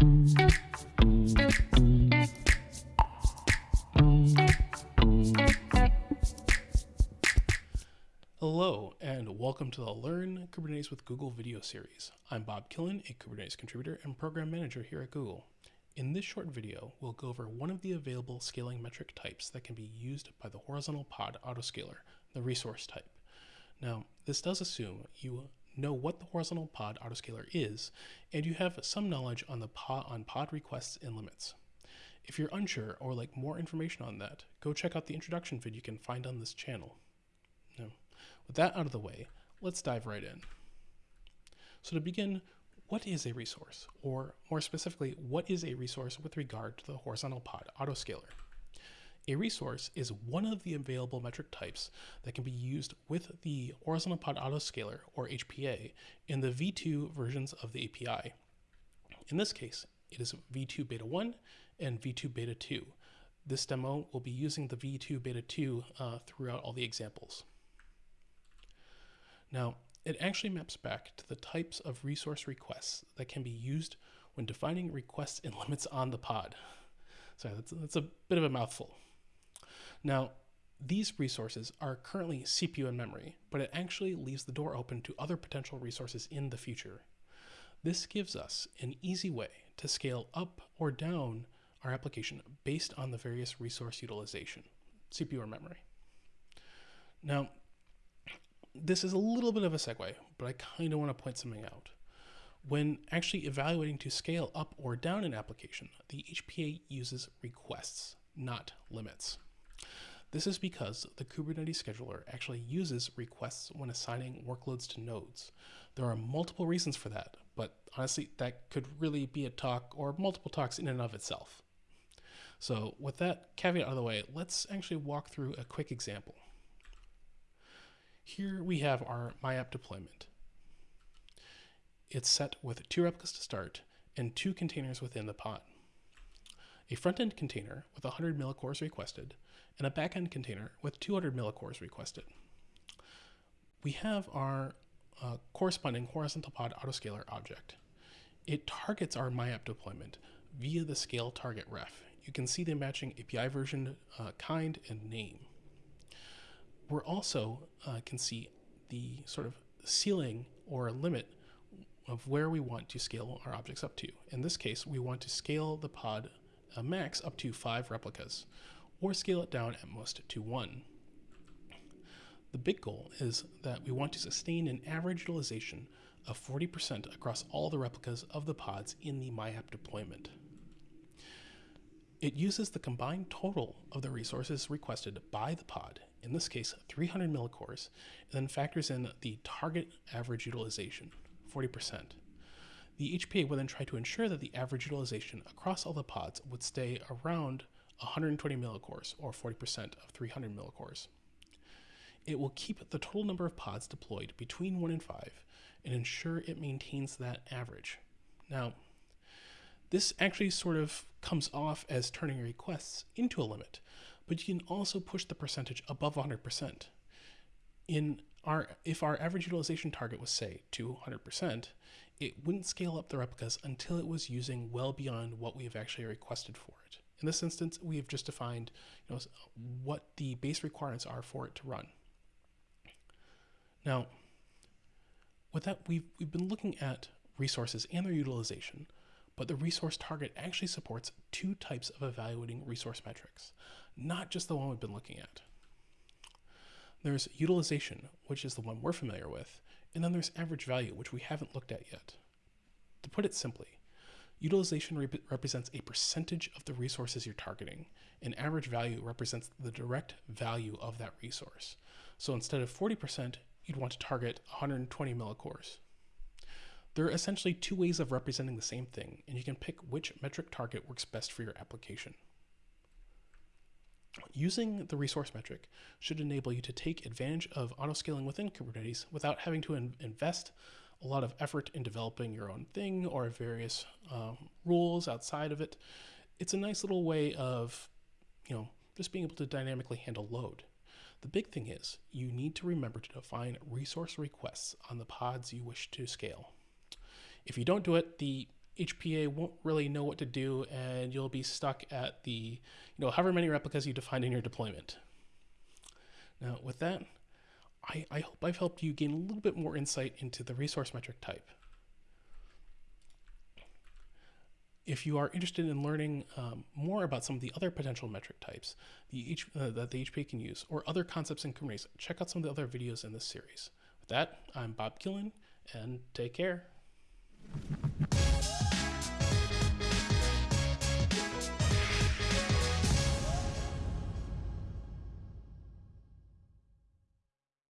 Hello, and welcome to the Learn Kubernetes with Google video series. I'm Bob Killen, a Kubernetes contributor and program manager here at Google. In this short video, we'll go over one of the available scaling metric types that can be used by the horizontal pod autoscaler, the resource type. Now, this does assume you know what the horizontal pod autoscaler is, and you have some knowledge on the pod, on pod requests and limits. If you're unsure or like more information on that, go check out the introduction vid you can find on this channel. Now, with that out of the way, let's dive right in. So to begin, what is a resource? Or more specifically, what is a resource with regard to the horizontal pod autoscaler? A resource is one of the available metric types that can be used with the horizontal pod autoscaler or HPA in the V2 versions of the API. In this case, it is V2 beta 1 and V2 beta 2. This demo will be using the V2 beta 2 uh, throughout all the examples. Now, it actually maps back to the types of resource requests that can be used when defining requests and limits on the pod. Sorry, that's, that's a bit of a mouthful. Now, these resources are currently CPU and memory, but it actually leaves the door open to other potential resources in the future. This gives us an easy way to scale up or down our application based on the various resource utilization, CPU or memory. Now, this is a little bit of a segue, but I kind of want to point something out. When actually evaluating to scale up or down an application, the HPA uses requests, not limits. This is because the Kubernetes scheduler actually uses requests when assigning workloads to nodes. There are multiple reasons for that, but honestly, that could really be a talk or multiple talks in and of itself. So with that caveat out of the way, let's actually walk through a quick example. Here we have our MyApp deployment. It's set with two replicas to start and two containers within the pod. A front-end container with 100 millicores requested and a back-end container with 200 millicores requested. We have our uh, corresponding horizontal pod autoscaler object. It targets our MyApp deployment via the scale target ref. You can see the matching API version, uh, kind, and name we're also uh, can see the sort of ceiling or limit of where we want to scale our objects up to. In this case, we want to scale the pod uh, max up to five replicas or scale it down at most to one. The big goal is that we want to sustain an average utilization of 40% across all the replicas of the pods in the MyApp deployment. It uses the combined total of the resources requested by the pod in this case 300 millicores, and then factors in the target average utilization, 40%. The HPA will then try to ensure that the average utilization across all the pods would stay around 120 millicores, or 40% of 300 millicores. It will keep the total number of pods deployed between 1 and 5 and ensure it maintains that average. Now, this actually sort of comes off as turning requests into a limit, but you can also push the percentage above 100%. In our, if our average utilization target was say 200%, it wouldn't scale up the replicas until it was using well beyond what we've actually requested for it. In this instance, we have just defined you know, what the base requirements are for it to run. Now, with that, we've, we've been looking at resources and their utilization, but the resource target actually supports two types of evaluating resource metrics not just the one we've been looking at. There's utilization, which is the one we're familiar with, and then there's average value, which we haven't looked at yet. To put it simply, utilization rep represents a percentage of the resources you're targeting, and average value represents the direct value of that resource. So instead of 40%, you'd want to target 120 millicores. There are essentially two ways of representing the same thing, and you can pick which metric target works best for your application. Using the resource metric should enable you to take advantage of autoscaling within Kubernetes without having to in invest a lot of effort in developing your own thing or various um, rules outside of it. It's a nice little way of, you know, just being able to dynamically handle load. The big thing is you need to remember to define resource requests on the pods you wish to scale. If you don't do it, the HPA won't really know what to do, and you'll be stuck at the, you know, however many replicas you defined in your deployment. Now, with that, I, I hope I've helped you gain a little bit more insight into the resource metric type. If you are interested in learning um, more about some of the other potential metric types the H, uh, that the HPA can use, or other concepts in Kubernetes, check out some of the other videos in this series. With that, I'm Bob Killen, and take care.